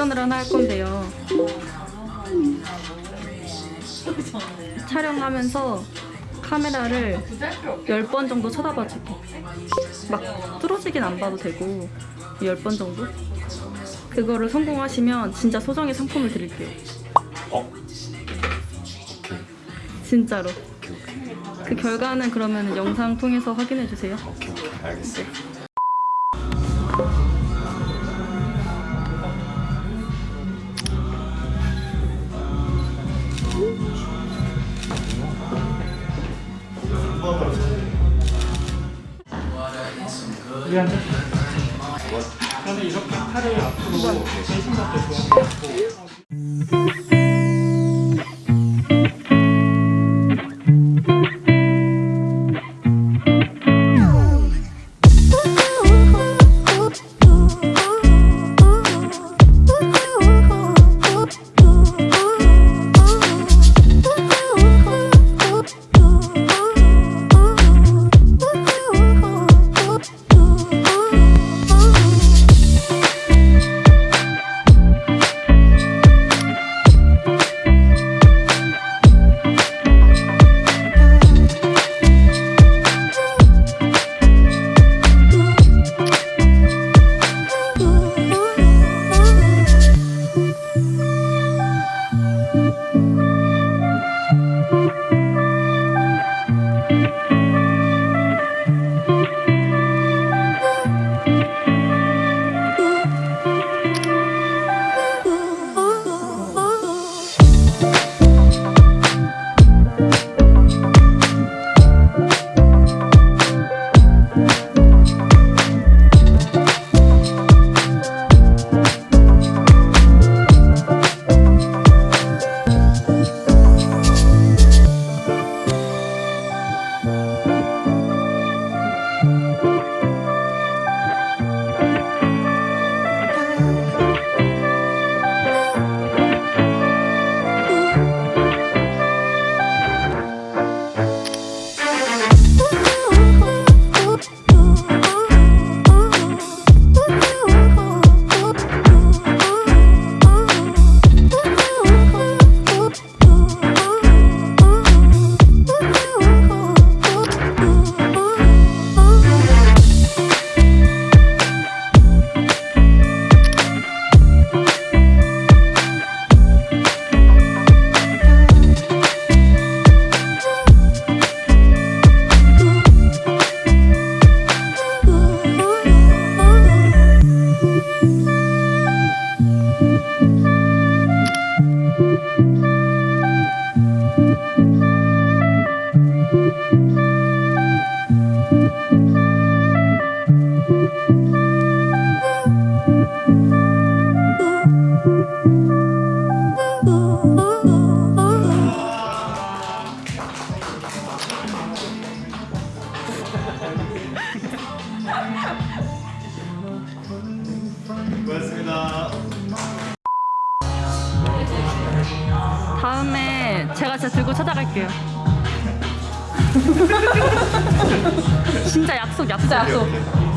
미션을 하나 할 건데요. 촬영하면서 카메라를 10번 정도 쳐다봐 줄게. 막 뚫어지긴 안 봐도 되고 10번 정도? 그거를 성공하시면 진짜 소정의 상품을 드릴게요. 어? 진짜로. 그 결과는 그러면 영상 통해서 확인해 주세요. 오케이 오케이 알겠어 미안해. 저는 이렇게 팔을 앞으로 좋은 것 같고. 고맙습니다 다음에 제가 진짜 들고 찾아갈게요. 진짜 약속, 약속, 약속.